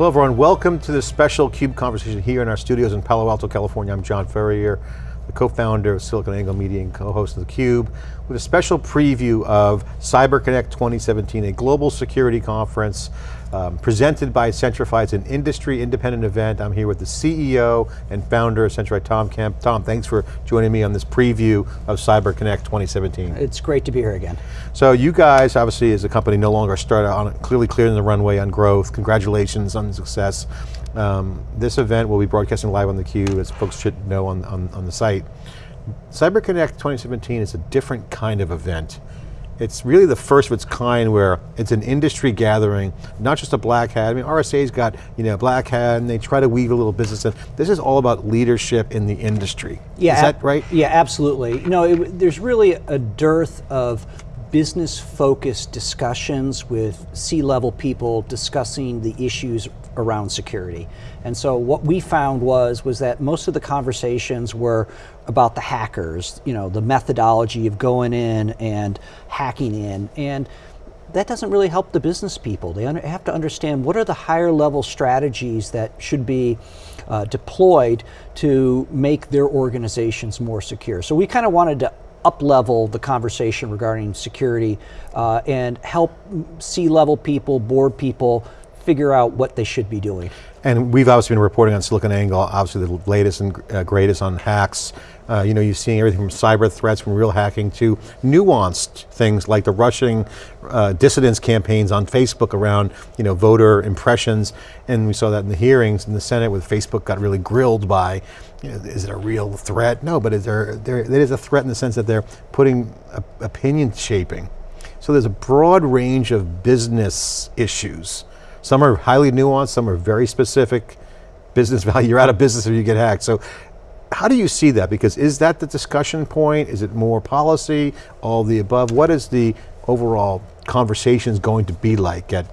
Hello everyone, welcome to this special CUBE conversation here in our studios in Palo Alto, California. I'm John Furrier, the co-founder of SiliconANGLE Media and co-host of theCUBE, with a special preview of CyberConnect 2017, a global security conference um, presented by Centrify. It's an industry independent event. I'm here with the CEO and founder of Centrify, Tom Kemp. Tom, thanks for joining me on this preview of CyberConnect 2017. It's great to be here again. So you guys, obviously as a company, no longer started on clearly clearing the runway on growth. Congratulations on the success. Um, this event will be broadcasting live on theCUBE, as folks should know on, on, on the site. CyberConnect 2017 is a different kind of event. It's really the first of its kind where it's an industry gathering, not just a black hat. I mean, RSA's got you know black hat and they try to weave a little business in. This is all about leadership in the industry. Yeah, is that right? Yeah, absolutely. You know, it, there's really a dearth of business focused discussions with C-level people discussing the issues around security. And so what we found was, was that most of the conversations were about the hackers, you know, the methodology of going in and hacking in. And that doesn't really help the business people. They have to understand what are the higher level strategies that should be uh, deployed to make their organizations more secure. So we kind of wanted to up-level the conversation regarding security uh, and help C-level people, board people, figure out what they should be doing. And we've obviously been reporting on SiliconANGLE, obviously the latest and uh, greatest on hacks. Uh, you know, you're seeing everything from cyber threats, from real hacking to nuanced things like the Russian uh, dissidence campaigns on Facebook around, you know, voter impressions. And we saw that in the hearings in the Senate where Facebook got really grilled by, you know, is it a real threat? No, but is there, there, it is a threat in the sense that they're putting opinion shaping. So there's a broad range of business issues some are highly nuanced, some are very specific. Business value, you're out of business if you get hacked. So how do you see that? Because is that the discussion point? Is it more policy, all the above? What is the overall conversations going to be like at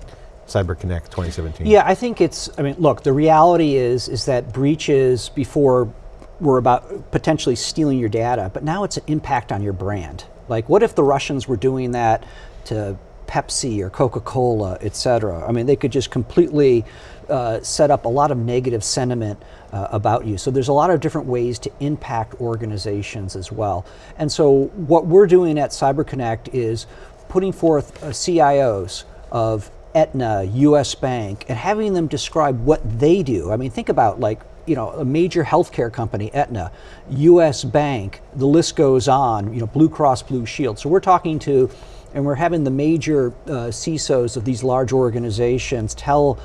CyberConnect 2017? Yeah, I think it's, I mean, look, the reality is, is that breaches before were about potentially stealing your data, but now it's an impact on your brand. Like what if the Russians were doing that to Pepsi or Coca-Cola, et cetera. I mean, they could just completely uh, set up a lot of negative sentiment uh, about you. So there's a lot of different ways to impact organizations as well. And so what we're doing at CyberConnect is putting forth uh, CIOs of Aetna, US Bank, and having them describe what they do. I mean, think about like, you know, a major healthcare company, Aetna, US Bank, the list goes on, you know, Blue Cross Blue Shield. So we're talking to and we're having the major uh, CISOs of these large organizations tell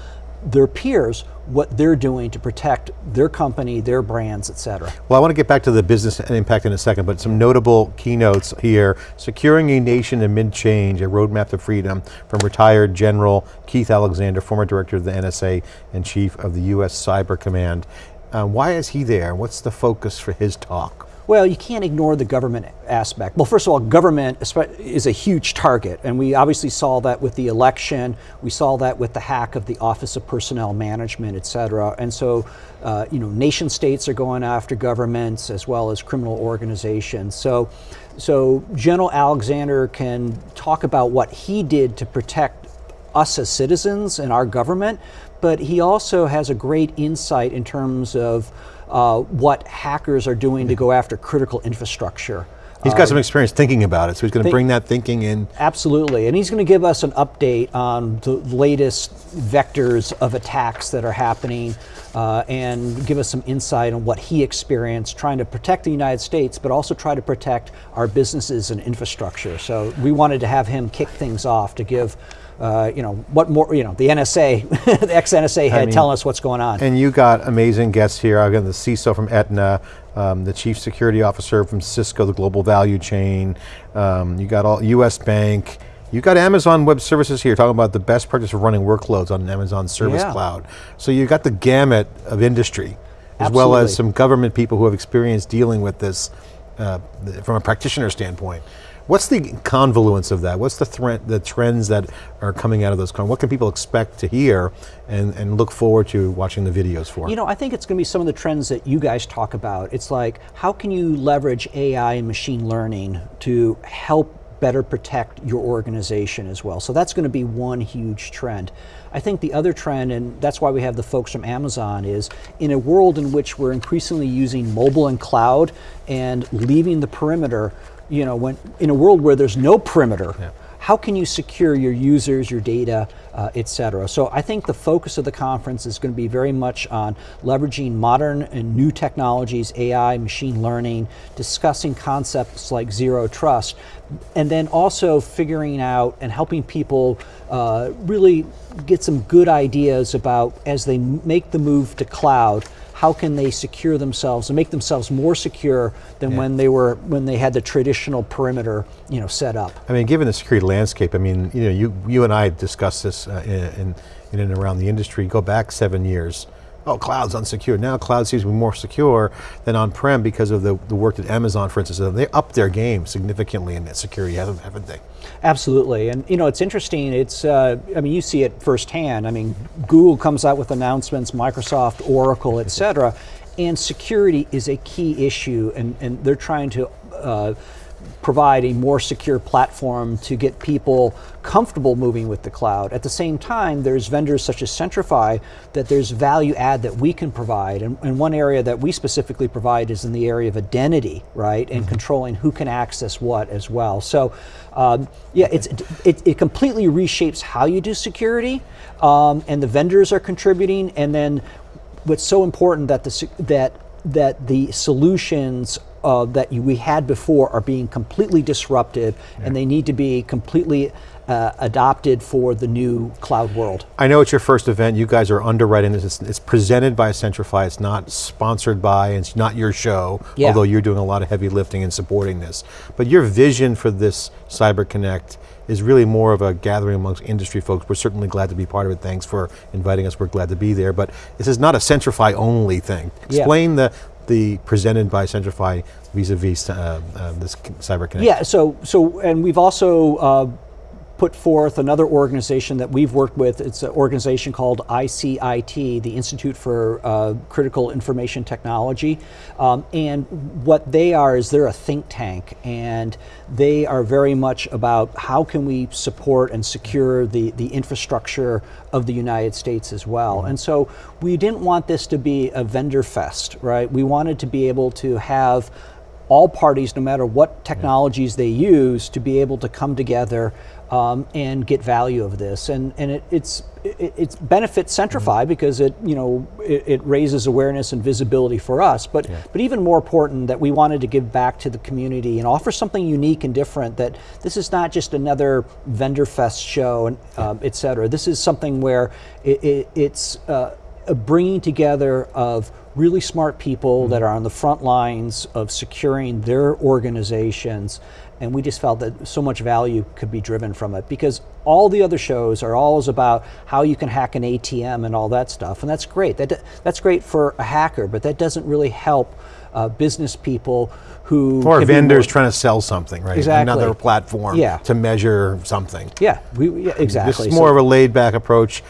their peers what they're doing to protect their company, their brands, et cetera. Well, I want to get back to the business impact in a second, but some notable keynotes here. Securing a nation amid change, a roadmap to freedom from retired General Keith Alexander, former director of the NSA and chief of the US Cyber Command. Uh, why is he there? What's the focus for his talk? Well, you can't ignore the government aspect. Well, first of all, government is a huge target, and we obviously saw that with the election. We saw that with the hack of the Office of Personnel Management, et cetera. And so, uh, you know, nation states are going after governments as well as criminal organizations. So, so General Alexander can talk about what he did to protect us as citizens and our government, but he also has a great insight in terms of uh, what hackers are doing to go after critical infrastructure. He's got some experience thinking about it, so he's going to bring that thinking in. Absolutely, and he's going to give us an update on the latest vectors of attacks that are happening uh, and give us some insight on what he experienced trying to protect the United States, but also try to protect our businesses and infrastructure. So we wanted to have him kick things off to give uh, you know, what more, you know, the NSA, the ex-NSA head I mean, telling us what's going on. And you got amazing guests here. Again, the CISO from Aetna, um, the chief security officer from Cisco, the global value chain. Um, you got all US Bank. You got Amazon Web Services here talking about the best practice of running workloads on Amazon Service yeah. Cloud. So you got the gamut of industry, as Absolutely. well as some government people who have experience dealing with this uh, from a practitioner standpoint. What's the convoluence of that? What's the, the trends that are coming out of those? What can people expect to hear and, and look forward to watching the videos for? You know, I think it's going to be some of the trends that you guys talk about. It's like, how can you leverage AI and machine learning to help better protect your organization as well. So that's going to be one huge trend. I think the other trend, and that's why we have the folks from Amazon, is in a world in which we're increasingly using mobile and cloud and leaving the perimeter, you know, when in a world where there's no perimeter, Yeah. how can you secure your users, your data, uh, et cetera? So I think the focus of the conference is going to be very much on leveraging modern and new technologies, AI, machine learning, discussing concepts like zero trust, and then also figuring out and helping people uh, really get some good ideas about as they make the move to cloud, how can they secure themselves and make themselves more secure than Yeah. when they were when they had the traditional perimeter, you know, set up. I mean, given the security landscape, I mean, you know, you, you and I discussed this uh, in, in, in and around the industry. Go back seven years. Oh, cloud's unsecure. Now cloud seems to be more secure than on-prem because of the, the work that Amazon, for instance, they upped their game significantly in security, haven't, haven't they? Absolutely, and you know it's interesting. It's uh, I mean you see it firsthand. I mean Google comes out with announcements, Microsoft, Oracle, et cetera, and security is a key issue, and, and they're trying to uh, provide a more secure platform to get people comfortable moving with the cloud. At the same time, there's vendors such as Centrify that there's value add that we can provide. And, and one area that we specifically provide is in the area of identity, right? And controlling who can access what as well. So, um, yeah, it's, it, it completely reshapes how you do security, um, and the vendors are contributing. And then what's so important that the, that, that the solutions uh, that you, we had before are being completely disrupted and they need to be completely uh, adopted for the new cloud world. I know it's your first event. You guys are underwriting this. It's, it's presented by Centrify. It's not sponsored by. It's not your show. Yeah. Although you're doing a lot of heavy lifting and supporting this. But your vision for this Cyber Connect is really more of a gathering amongst industry folks. We're certainly glad to be part of it. Thanks for inviting us. We're glad to be there. But this is not a Centrify only thing. Yeah. Explain the the presented by Centrify vis-a-vis uh, uh, this Cyber Connect. Yeah, so, so and we've also uh, put forth another organization that we've worked with. It's an organization called ICIT, the Institute for uh, Critical Information Technology. Um, and what they are is they're a think tank, and they are very much about how can we support and secure the, the infrastructure of the United States as well. And so we didn't want this to be a vendor fest, right? We wanted to be able to have all parties, no matter what technologies they use, to be able to come together um, and get value of this. And and it, it's it, it's benefits Centrify because it you know it, it raises awareness and visibility for us. But but even more important that we wanted to give back to the community and offer something unique and different. That this is not just another vendor fest show and um, et cetera. This is something where it, it, it's uh, a bringing together of really smart people that are on the front lines of securing their organizations and we just felt that so much value could be driven from it because all the other shows are always about how you can hack an ATM and all that stuff and that's great that that's great for a hacker but that doesn't really help uh, business people who Or vendors trying to sell something, right? Exactly. Another platform Yeah. to measure something. yeah we yeah, exactly This is So- more of a laid back approach.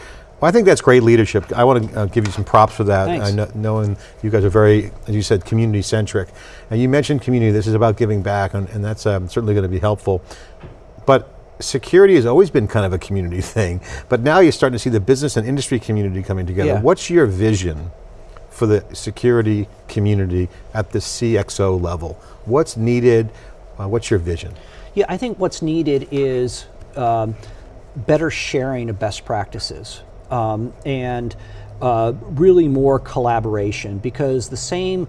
Well, I think that's great leadership. I want to uh, give you some props for that. Thanks. I know, knowing you guys are very, as you said, community centric. And you mentioned community, this is about giving back, and, and that's um, certainly going to be helpful. But security has always been kind of a community thing, but now you're starting to see the business and industry community coming together. Yeah. What's your vision for the security community at the CXO level? What's needed? Uh, what's your vision? Yeah, I think what's needed is um, better sharing of best practices um, and uh, really more collaboration because the same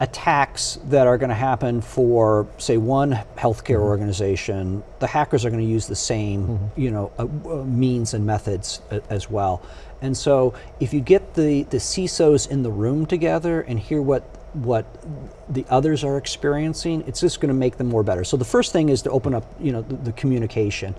attacks that are going to happen for, say, one healthcare organization, the hackers are going to use the same, you know, uh, uh, means and methods as well. And so, if you get the the CISOs in the room together and hear what what the others are experiencing, it's just going to make them more better. So the first thing is to open up, you know, the, the communication.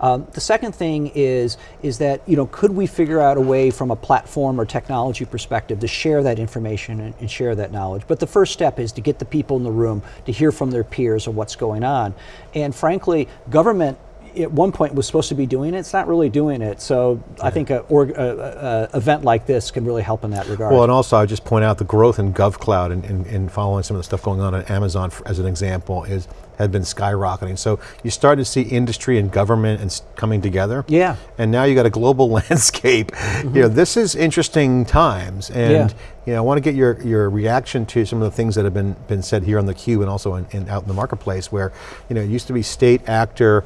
Um, the second thing is is that you know could we figure out a way from a platform or technology perspective to share that information and, and share that knowledge? But the first step is to get the people in the room to hear from their peers of what's going on, and frankly, government at one point was supposed to be doing it. It's not really doing it. So I think a, org, a, a, a event like this can really help in that regard. Well, and also I would just point out the growth in GovCloud and, and, and following some of the stuff going on at Amazon for, as an example is had been skyrocketing. So you start to see industry and government and coming together. Yeah. And now you got a global landscape. Mm-hmm. You know, this is interesting times, and Yeah. you know, I want to get your your reaction to some of the things that have been been said here on the Cube and also in, in out in the marketplace, where you know it used to be state actor.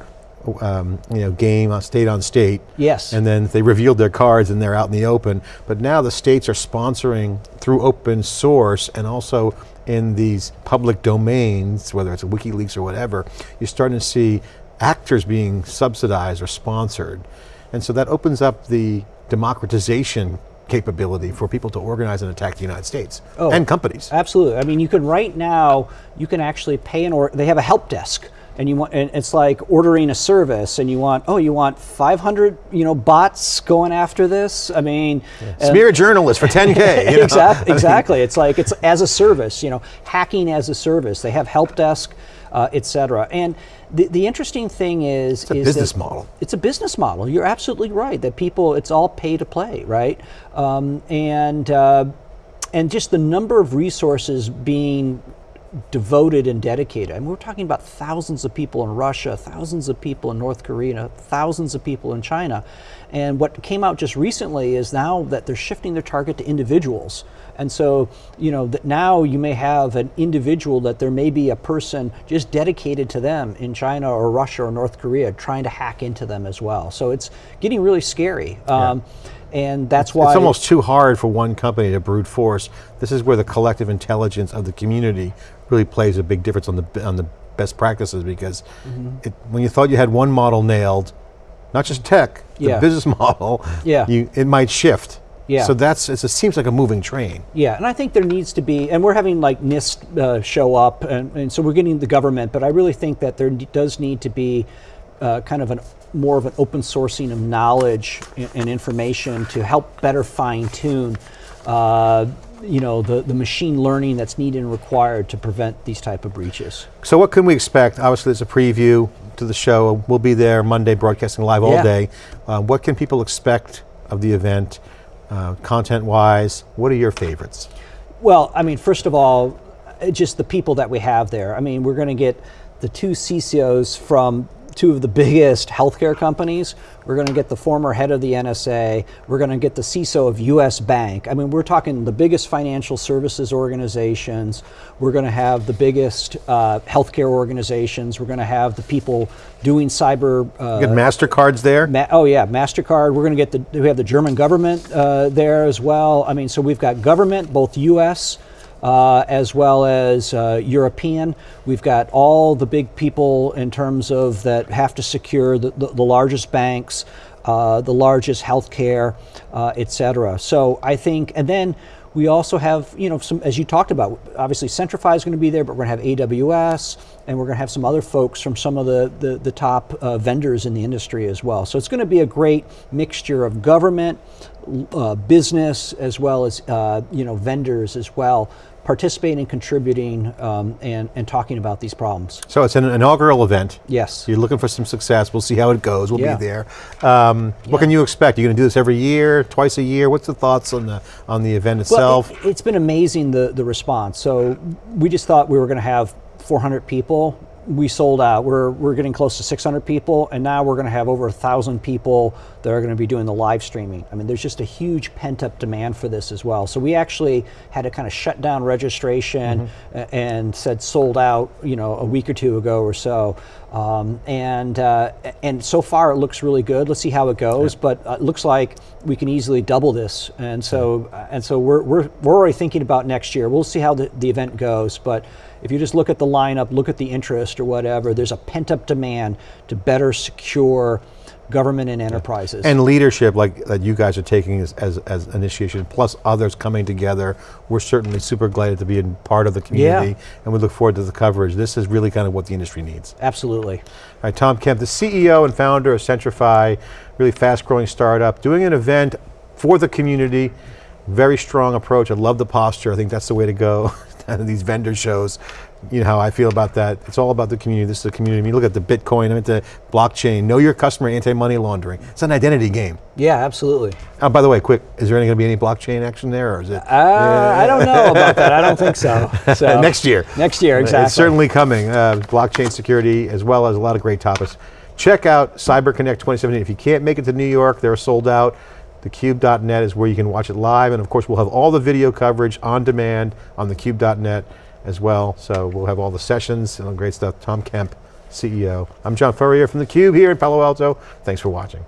Um, you know, game on state on state. Yes. And then they revealed their cards and they're out in the open. But now the states are sponsoring through open source and also in these public domains, whether it's WikiLeaks or whatever, you're starting to see actors being subsidized or sponsored. And so that opens up the democratization capability for people to organize and attack the United States Oh. and companies. Absolutely. I mean, you can right now you can actually pay an or they have a help desk, and you want and it's like ordering a service, and you want oh you want 500 you know bots going after this. I mean, and- Smear journalists for 10K. you know? exactly. Exactly. It's like it's as a service. You know, hacking as a service. They have help desk, uh, etc. And the, the interesting thing is, It's a is business model. It's a business model. You're absolutely right. That people, it's all pay to play, right? Um, and uh, and just the number of resources being devoted and dedicated. I mean, we're talking about thousands of people in Russia, thousands of people in North Korea, thousands of people in China. And what came out just recently is now that they're shifting their target to individuals. And so, you know, that now you may have an individual that there may be a person just dedicated to them in China or Russia or North Korea trying to hack into them as well. So it's getting really scary. Um, and that's why It's almost too hard for one company to brute force. This is where the collective intelligence of the community really plays a big difference on the on the best practices because Mm-hmm. it, when you thought you had one model nailed, not just tech, the Yeah. business model, Yeah. you, it might shift. Yeah. So that's it's, it seems like a moving train. Yeah, and I think there needs to be, and we're having like NIST uh, show up, and, and so we're getting the government, but I really think that there does need to be uh, kind of an more of an open sourcing of knowledge and, and information to help better fine tune, uh, you know, the, the machine learning that's needed and required to prevent these type of breaches. So what can we expect? Obviously, there's a preview to the show. We'll be there Monday, broadcasting live all Yeah. day. Uh, what can people expect of the event, uh, content-wise? What are your favorites? Well, I mean, first of all, just the people that we have there. I mean, we're going to get the two CCOs from two of the biggest healthcare companies. We're going to get the former head of the NSA. We're going to get the CISO of US Bank. I mean, we're talking the biggest financial services organizations. We're going to have the biggest uh, healthcare organizations. We're going to have the people doing cyber. Uh, Good Mastercards there. Ma- oh yeah, Mastercard. We're going to get the we have the German government uh, there as well. I mean, so we've got government, both U.S. Uh, as well as uh, European. We've got all the big people in terms of that have to secure the, the, the largest banks, uh, the largest healthcare, uh, et cetera. So I think, and then we also have, you know, some, as you talked about, obviously Centrify is going to be there, but we're going to have AWS, and we're going to have some other folks from some of the, the, the top uh, vendors in the industry as well. So it's going to be a great mixture of government, uh, business, as well as, uh, you know, vendors as well, participating, contributing, um, and, and talking about these problems. So it's an inaugural event. Yes. You're looking for some success. We'll see how it goes. We'll Yeah. be there. Um, What can you expect? Are You're going to do this every year, twice a year. What's the thoughts on the on the event Well, itself? it, has been amazing the the response. So we just thought we were going to have 400 people. We sold out. We're we're getting close to 600 people, and now we're going to have over a thousand people that are going to be doing the live streaming. I mean, there's just a huge pent up demand for this as well. So we actually had to kind of shut down registration a- and said sold out. You know, a week or two ago or so. Um, and uh, and so far it looks really good. Let's see how it goes, but uh, it looks like we can easily double this. And so and so we're, we're we're already thinking about next year. We'll see how the, the event goes, but if you just look at the lineup, look at the interest or whatever, there's a pent up demand to better secure government and enterprises. and leadership like that you guys are taking as, as, as initiation, plus others coming together. We're certainly super glad to be a part of the community, and we look forward to the coverage. This is really kind of what the industry needs. Absolutely. All right, Tom Kemp, the CEO and founder of Centrify, really fast-growing startup, doing an event for the community. Very strong approach. I love the posture. I think that's the way to go. These vendor shows. you know how I feel about that. It's all about the community. This is a community. I mean, look at the Bitcoin, I mean, the blockchain. Know your customer, anti-money laundering. It's an identity game. Yeah, absolutely. Oh, by the way, quick, is there going to be any blockchain action there, or is it Uh, I don't know about that. I don't think so. so next year? Next year, exactly. It's certainly coming. Uh, blockchain security, as well as a lot of great topics. Check out CyberConnect 2017. If you can't make it to New York, they're sold out. Thecube.net is where you can watch it live, and of course we'll have all the video coverage on demand on thecube.net as well. So we'll have all the sessions and all great stuff. Tom Kemp, CEO. I'm John Furrier from theCUBE here in Palo Alto. Thanks for watching.